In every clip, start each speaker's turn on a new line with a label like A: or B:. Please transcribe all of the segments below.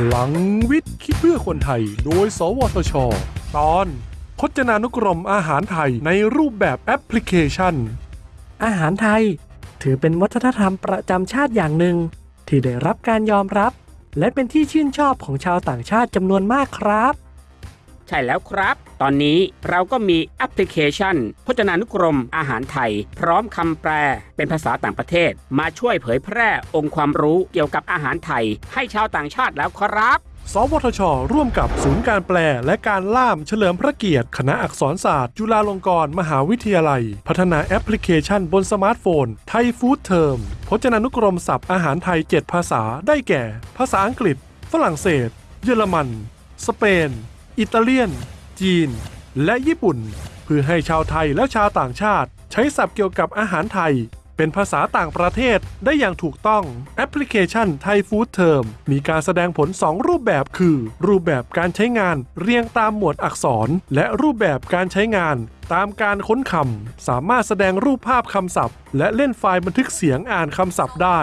A: พลังวิทย์ คิดเพื่อคนไทย โดย สวทช ตอนพจนานุกรมอาหารไทยในรูปแบบแอปพลิเคชัน
B: อาหารไทย ถือเป็นวัฒนธรรมประจำชาติอย่างหนึ่ง ที่ได้รับการยอมรับ และเป็นที่ชื่นชอบของชาวต่างชาติจำนวนมากครับ
C: ใช่แล้วครับ ตอนนี้เราก็มีแอปพลิเคชัน พจนานุกรมอาหารไทย พร้อมคำแปล เป็นภาษาต่างประเทศ มาช่วยเผยแพร่องค์ความรู้เกี่ยวกับอาหารไทย ให้ชาวต่างชาติแล้วครับ
A: สวทช ร่วมกับศูนย์การแปลและการล่ามเฉลิมพระเกียรติ คณะอักษรศาสตร์ จุฬาลงกรณ์มหาวิทยาลัย พัฒนาแอปพลิเคชันบนสมาร์ทโฟน Thai Food Term พจนานุกรมศัพท์อาหารไทย 7 ภาษาได้แก่ ภาษาอังกฤษ ฝรั่งเศส เยอรมัน สเปน อิตาเลียน จีน และญี่ปุ่น เพื่อให้ชาวไทยและชาวต่างชาติ ใช้ศัพท์เกี่ยวกับอาหารไทย เป็นภาษาต่างประเทศได้อย่างถูกต้องแอปพลิเคชัน Thai Food Term มีการแสดงผล 2 รูปแบบคือ รูปแบบการใช้งานเรียงตามหมวดอักษร และรูปแบบการใช้งานตามการค้นคำ สามารถแสดงรูปภาพคำศัพท์ และเล่นไฟล์บันทึกเสียงอ่านคำศัพท์ได้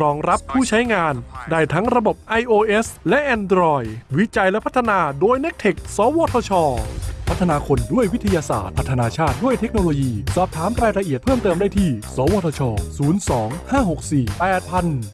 A: รองรับผู้ใช้งาน ได้ทั้งระบบ iOS และ Android วิจัยและพัฒนาโดย n e c t e c h สวทช พัฒนาคนด้วยวิทยาศาสตร์ พัฒนาชาติด้วยเทคโนโลยี สอบถามรายละเอียดเพิ่มเติมได้ที่ สวทช 02 564 8000